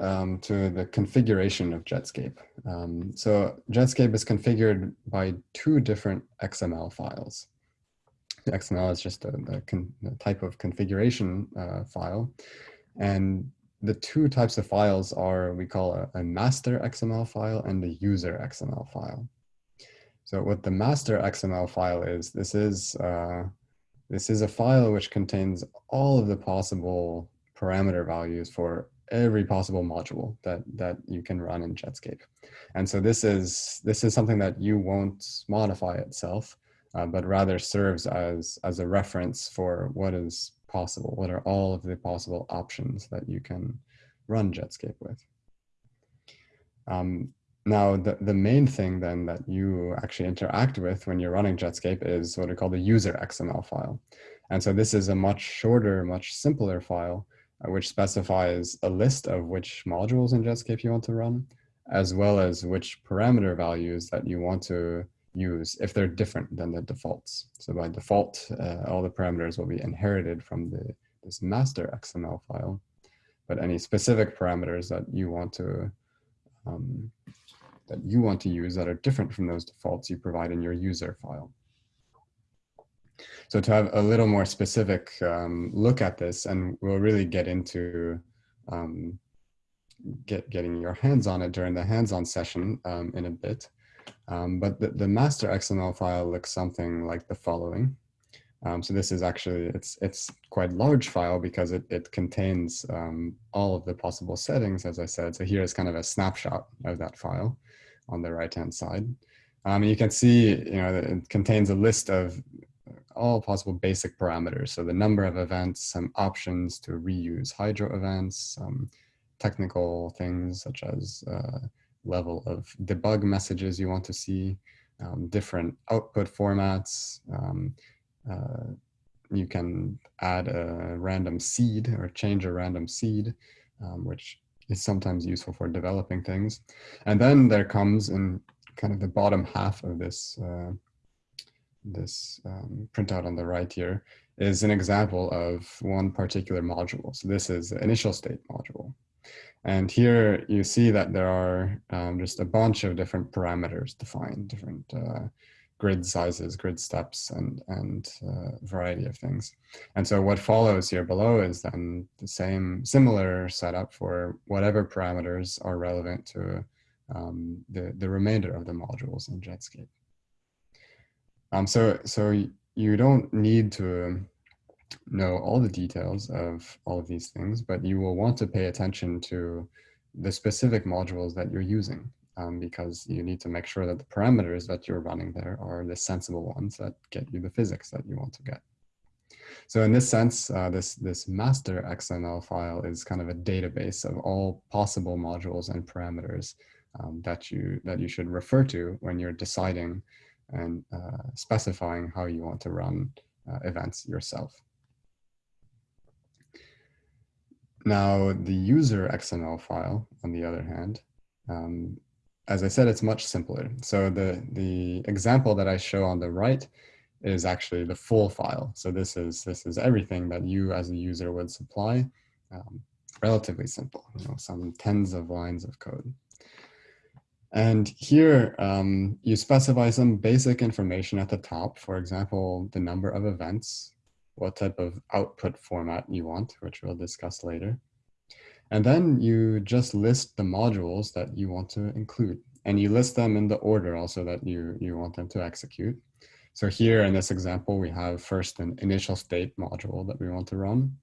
um, to the configuration of Jetscape. Um, so Jetscape is configured by two different XML files. The XML is just a, type of configuration uh, file. And the two types of files are, we call a, a master XML file and a user XML file. So what the master XML file is, this is, uh, this is a file which contains all of the possible parameter values for every possible module that that you can run in Jetscape. And so this is this is something that you won't modify itself, uh, but rather serves as as a reference for what is possible. What are all of the possible options that you can run Jetscape with? Um, now, the, the main thing then that you actually interact with when you're running Jetscape is what we call the user XML file. And so this is a much shorter, much simpler file which specifies a list of which modules in Jetscape you want to run, as well as which parameter values that you want to use if they're different than the defaults. So by default, uh, all the parameters will be inherited from the, this master XML file, but any specific parameters that you want to um, that you want to use that are different from those defaults you provide in your user file. So to have a little more specific um, look at this, and we'll really get into um, get getting your hands on it during the hands-on session um, in a bit. Um, but the, the, master XML file looks something like the following. Um, so this is actually, it's, it's quite large file because it, it contains um, all of the possible settings, as I said. So here is kind of a snapshot of that file on the right-hand side. Um, you can see, you know, it contains a list of all possible basic parameters. So the number of events, some options to reuse hydro events, some technical things such as uh, level of debug messages you want to see, um, different output formats. Um, uh, you can add a random seed or change a random seed, um, which is sometimes useful for developing things. And then there comes in kind of the bottom half of this uh, this um, printout on the right here is an example of one particular module. So this is the initial state module. And here you see that there are um, just a bunch of different parameters defined, different uh, grid sizes, grid steps, and, and uh, variety of things. And so what follows here below is then the same similar setup for whatever parameters are relevant to um, the, the remainder of the modules in Jetscape. Um, so, so you don't need to know all the details of all of these things, but you will want to pay attention to the specific modules that you're using um, because you need to make sure that the parameters that you're running there are the sensible ones that get you the physics that you want to get. So in this sense, uh, this, this master XML file is kind of a database of all possible modules and parameters um, that, you, that you should refer to when you're deciding and uh, specifying how you want to run uh, events yourself. Now, the user XML file, on the other hand, um, as I said, it's much simpler. So the, the example that I show on the right is actually the full file. So this is, this is everything that you as a user would supply. Um, relatively simple, you know, some tens of lines of code. And here um, you specify some basic information at the top, for example, the number of events, what type of output format you want, which we'll discuss later. And then you just list the modules that you want to include. And you list them in the order also that you, you want them to execute. So here in this example, we have first an initial state module that we want to run.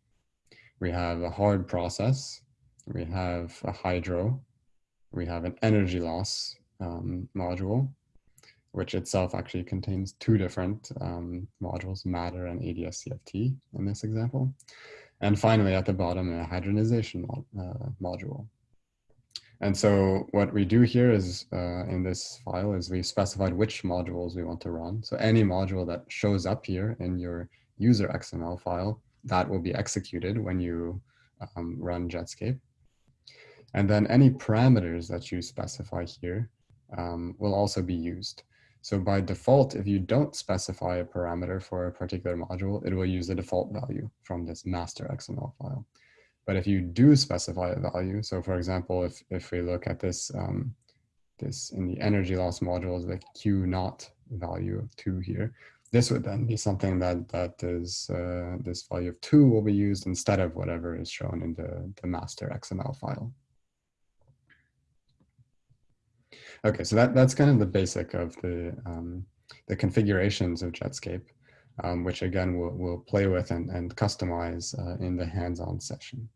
We have a hard process. We have a hydro, we have an energy loss um, module, which itself actually contains two different um, modules, matter and ADS-CFT in this example. And finally, at the bottom, a hadronization mod uh, module. And so what we do here is uh, in this file is we specified which modules we want to run. So any module that shows up here in your user XML file, that will be executed when you um, run Jetscape. And then any parameters that you specify here um, will also be used. So by default, if you don't specify a parameter for a particular module, it will use the default value from this master XML file. But if you do specify a value, so for example, if, if we look at this, um, this in the energy loss module, the Q naught value of two here, this would then be something that that is uh, this value of two will be used instead of whatever is shown in the, the master XML file. Okay, so that, that's kind of the basic of the, um, the configurations of Jetscape, um, which again we'll, we'll play with and, and customize uh, in the hands-on session.